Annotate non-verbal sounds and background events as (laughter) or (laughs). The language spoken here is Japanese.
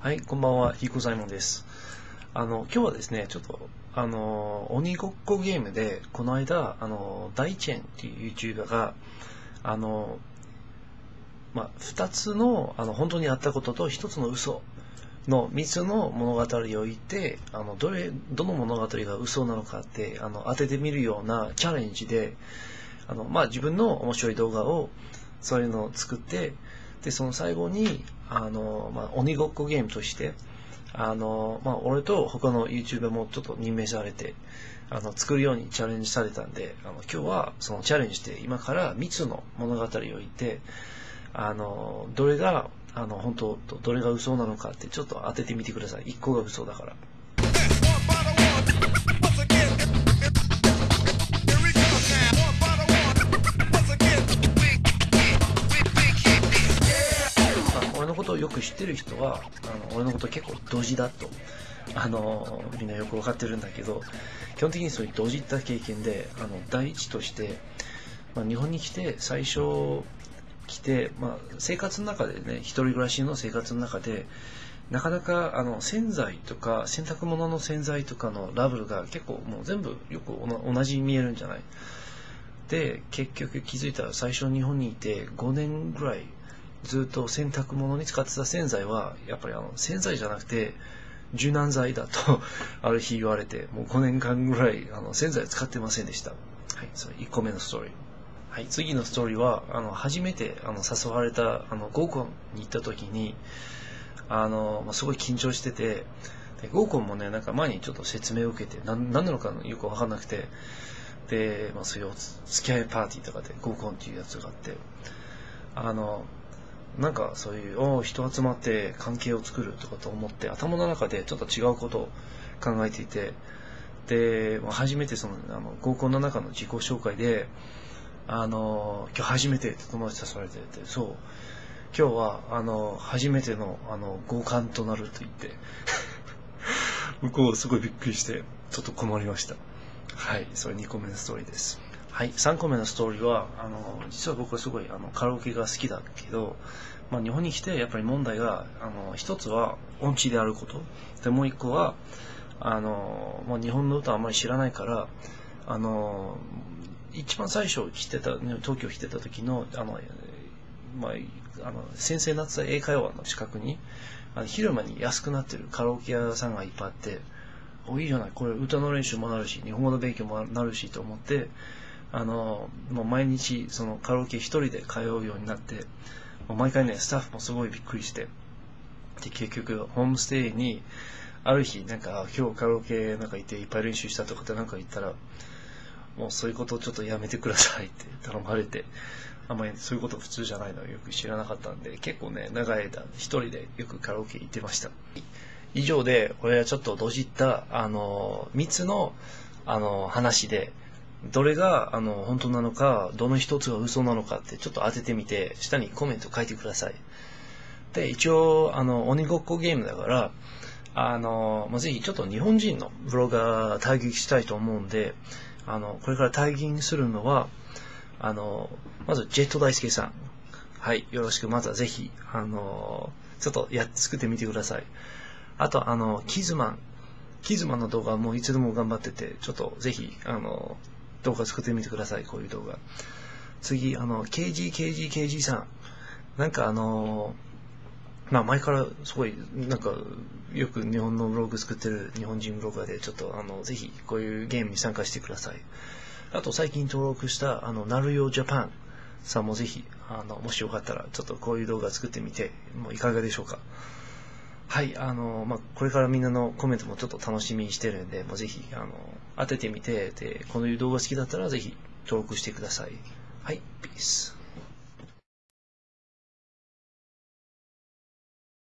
はい、こんばんは、ヒコサイモンです。あの、今日はですね、ちょっと、あの、鬼ごっこゲームで、この間、あの、大チェンっていう YouTuber が、あの、まあ、二つの、あの、本当にあったことと一つの嘘の三つの物語を言って、あの、どれ、どの物語が嘘なのかって、あの、当ててみるようなチャレンジで、あの、まあ、自分の面白い動画を、そういうのを作って、で、その最後に、あの、まあ、鬼ごっこゲームとして、あの、まあ、俺と他の YouTuber もちょっと任命されて、あの、作るようにチャレンジされたんで、あの、今日はそのチャレンジして、今から3つの物語を言って、あの、どれが、あの、本当と、どれが嘘なのかってちょっと当ててみてください。1個が嘘だから。ことをよく知ってる人は、あの俺のこと結構ドジだと、あの、みんなよくわかってるんだけど、基本的にそういうドジった経験で、あの、第一として、まあ、日本に来て、最初来て、まあ、生活の中でね、一人暮らしの生活の中で、なかなかあの洗剤とか洗濯物の洗剤とかのラベルが結構もう全部よく同じに見えるんじゃない？で結局気づいたら最初日本にいて5年ぐらいずっと洗濯物に使ってた洗剤はやっぱりあの洗剤じゃなくて柔軟剤だと (laughs) ある日言われてもう5年間ぐらいあの洗剤使ってませんでした。はいそれ1個目のストーリー。はい次のストーリーはあの初めてあの誘われたあの合コンに行った時にあの、まあ、すごい緊張しててで合コンもねなんか前にちょっと説明を受けて何何なのかよく分かんなくてで、まあ、そういう付き合いパーティーとかで合コンっていうやつがあってあのなんかそういうお人集まって関係を作るとかと思って頭の中でちょっと違うことを考えていてで、初めてそのあの合コンの中の自己紹介であの今日初めてって友達誘われててそう。今日はあの初めてのあの合コンとなると言って (laughs) 向こうすごいびっくりしてちょっと困りました。はいそれ2個目のストーリーです。はい3個目のストーリーはあの実は僕はすごいあのカラオケが好きだけど、まあ、日本に来てやっぱり問題があの一つは音痴であること。でもう一個はあの、まあ、日本の歌あまり知らないからあの一番最初来てた東京来てた時のあのまあ、あの先生になってた英会話の近くにあの昼間に安くなってるカラオケ屋さんがいっぱいあっておいいじゃない。これ歌の練習もなるし日本語の勉強もなるしと思ってあのもう毎日そのカラオケ一人で通うようになってもう毎回ねスタッフもすごいびっくりしてで結局ホームステイにある日なんか今日カラオケなんか行っていっぱい練習したとかってなんか言ったらもうそういうことをちょっとやめてくださいって (laughs) 頼まれてあんまりそういうこと普通じゃないのよく知らなかったんで、結構ね、長い間一人でよくカラオケ行ってました。以上で、俺はちょっとどじった、あの、三つの、あの、話で、どれが、あの、本当なのか、どの一つが嘘なのかってちょっと当ててみて、下にコメント書いてください。で、一応、あの、鬼ごっこゲームだから、あの、まあ、ぜひちょっと日本人のブロガー対撃したいと思うんで、あの、これから対撃するのは、あの、まず、ジェット大輔さん。はい、よろしく。まずはぜひ、あの、ちょっとやっ作ってみてください。あと、あの、キズマン。キズマンの動画もいつでも頑張ってて、ちょっとぜひ、あの、動画作ってみてください。こういう動画。次、あの、KG、KG、KG さん。なんかあの、まあ前からすごい、なんか、よく日本のブログ作ってる日本人ブロガーで、ちょっとあの、ぜひこういうゲームに参加してください。あと最近登録した、あの、なるよジャパンさんもぜひ、あの、もしよかったら、ちょっとこういう動画作ってみて、もういかがでしょうか？はい、あの、まあ、これからみんなのコメントもちょっと楽しみにしてるんで、もうぜひ、あの、当ててみて、で、この動画好きだったらぜひ登録してください。はい、ピース。